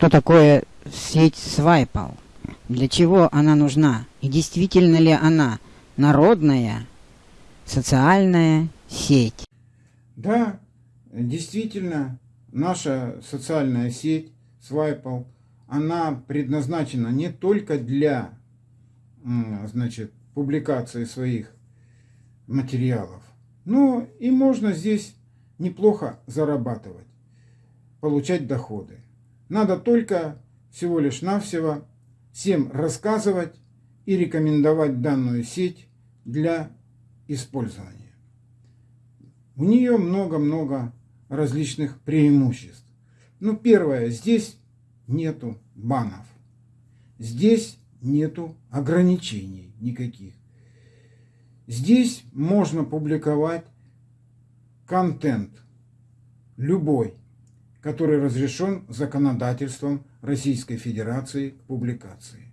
что такое сеть Свайпал? Для чего она нужна? И действительно ли она народная социальная сеть? Да, действительно, наша социальная сеть Свайпал, она предназначена не только для значит, публикации своих материалов, но и можно здесь неплохо зарабатывать, получать доходы. Надо только всего лишь навсего всем рассказывать и рекомендовать данную сеть для использования. У нее много-много различных преимуществ. Ну, первое, здесь нету банов. Здесь нету ограничений никаких. Здесь можно публиковать контент любой, который разрешен законодательством Российской Федерации к публикации.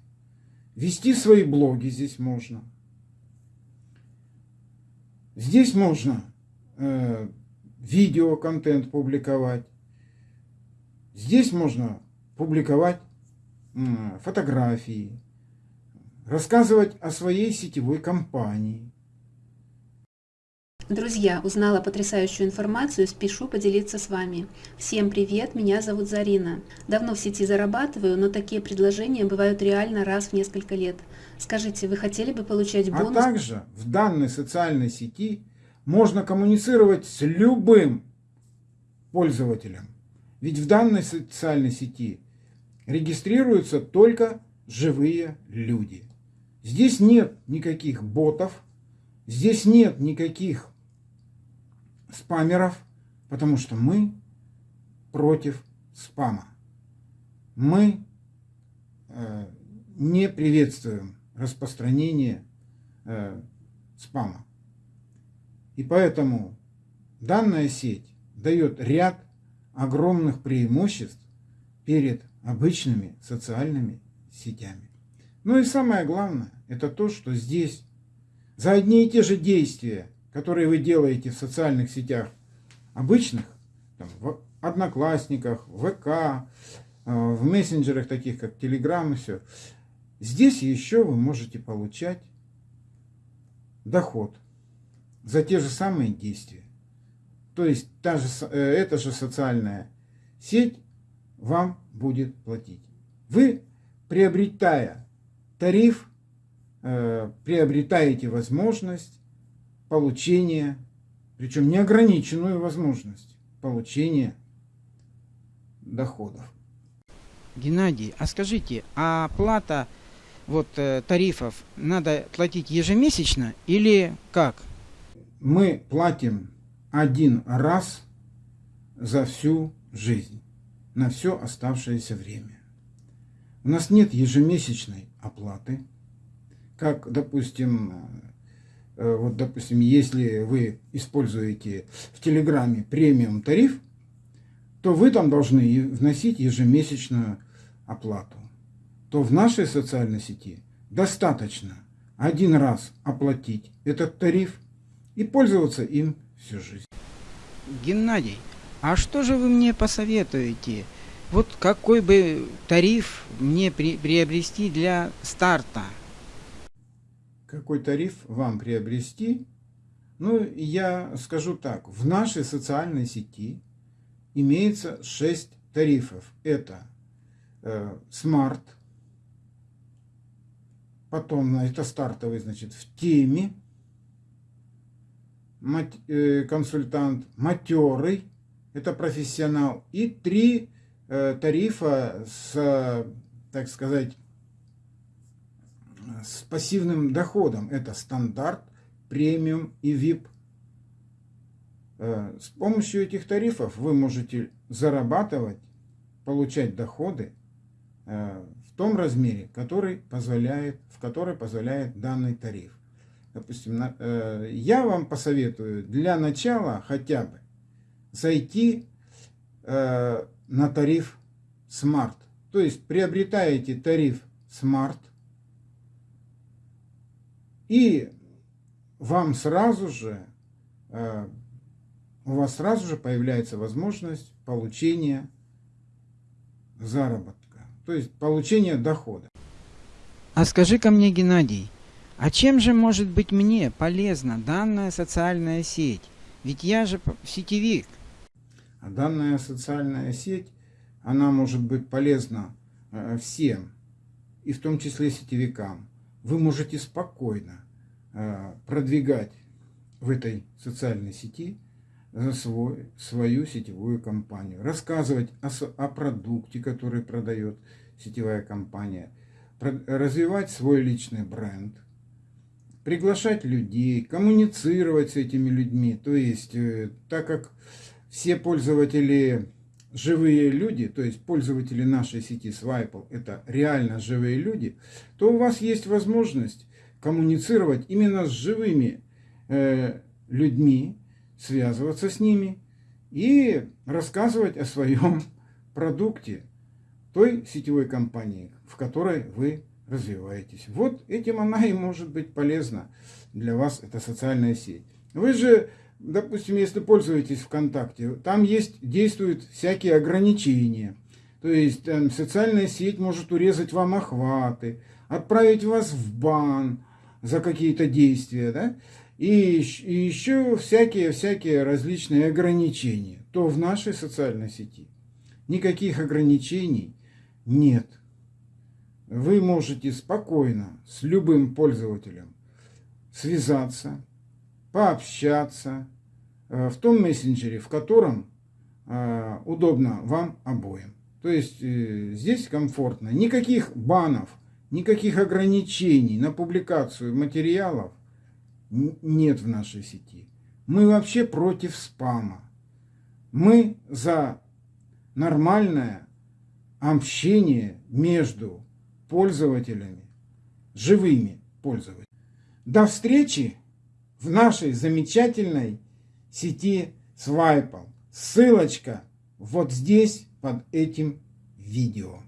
Вести свои блоги здесь можно. Здесь можно э, видеоконтент публиковать. Здесь можно публиковать э, фотографии, рассказывать о своей сетевой компании. Друзья, узнала потрясающую информацию, спешу поделиться с вами. Всем привет, меня зовут Зарина. Давно в сети зарабатываю, но такие предложения бывают реально раз в несколько лет. Скажите, вы хотели бы получать а бонус? А также в данной социальной сети можно коммуницировать с любым пользователем. Ведь в данной социальной сети регистрируются только живые люди. Здесь нет никаких ботов, здесь нет никаких спамеров, потому что мы против спама. Мы э, не приветствуем распространение э, спама. И поэтому данная сеть дает ряд огромных преимуществ перед обычными социальными сетями. Ну и самое главное, это то, что здесь за одни и те же действия, которые вы делаете в социальных сетях обычных, там, в Одноклассниках, в ВК, э, в мессенджерах таких как Telegram и все, здесь еще вы можете получать доход за те же самые действия. То есть та же, э, эта же социальная сеть вам будет платить. Вы, приобретая тариф, э, приобретаете возможность получения, причем неограниченную возможность получения доходов. Геннадий, а скажите, а плата вот э, тарифов надо платить ежемесячно или как? мы платим один раз за всю жизнь, на все оставшееся время. У нас нет ежемесячной оплаты, как, допустим, вот, допустим, если вы используете в Телеграме премиум тариф, то вы там должны вносить ежемесячную оплату. То в нашей социальной сети достаточно один раз оплатить этот тариф – и пользоваться им всю жизнь. Геннадий, а что же вы мне посоветуете? Вот какой бы тариф мне при, приобрести для старта? Какой тариф вам приобрести? Ну, я скажу так. В нашей социальной сети имеется 6 тарифов. Это э, Smart, потом это стартовый, значит, в теме, Э, консультант, матерый, это профессионал, и три э, тарифа с, так сказать, с пассивным доходом. Это стандарт, премиум и VIP. Э, с помощью этих тарифов вы можете зарабатывать, получать доходы в том размере, который позволяет, в который позволяет данный тариф допустим, э, я вам посоветую для начала хотя бы зайти э, на тариф Smart. То есть приобретаете тариф Smart и вам сразу же, э, у вас сразу же появляется возможность получения заработка, то есть получения дохода. А скажи-ка мне, Геннадий, а чем же может быть мне полезна данная социальная сеть? Ведь я же сетевик. А данная социальная сеть, она может быть полезна э, всем, и в том числе сетевикам. Вы можете спокойно э, продвигать в этой социальной сети за свой, свою сетевую компанию, рассказывать о, о продукте, который продает сетевая компания, развивать свой личный бренд, приглашать людей, коммуницировать с этими людьми. То есть, э, так как все пользователи живые люди, то есть пользователи нашей сети Swipe, это реально живые люди, то у вас есть возможность коммуницировать именно с живыми э, людьми, связываться с ними и рассказывать о своем продукте той сетевой компании, в которой вы развиваетесь. Вот этим она и может быть полезна для вас, эта социальная сеть. Вы же, допустим, если пользуетесь ВКонтакте, там есть, действуют всякие ограничения. То есть там, социальная сеть может урезать вам охваты, отправить вас в бан за какие-то действия, да? и, и еще всякие-всякие различные ограничения, то в нашей социальной сети никаких ограничений нет. Вы можете спокойно с любым пользователем связаться, пообщаться э, в том мессенджере, в котором э, удобно вам обоим. То есть э, здесь комфортно. Никаких банов, никаких ограничений на публикацию материалов нет в нашей сети. Мы вообще против спама. Мы за нормальное общение между пользователями, живыми пользователями. До встречи в нашей замечательной сети Свайпал. Ссылочка вот здесь под этим видео.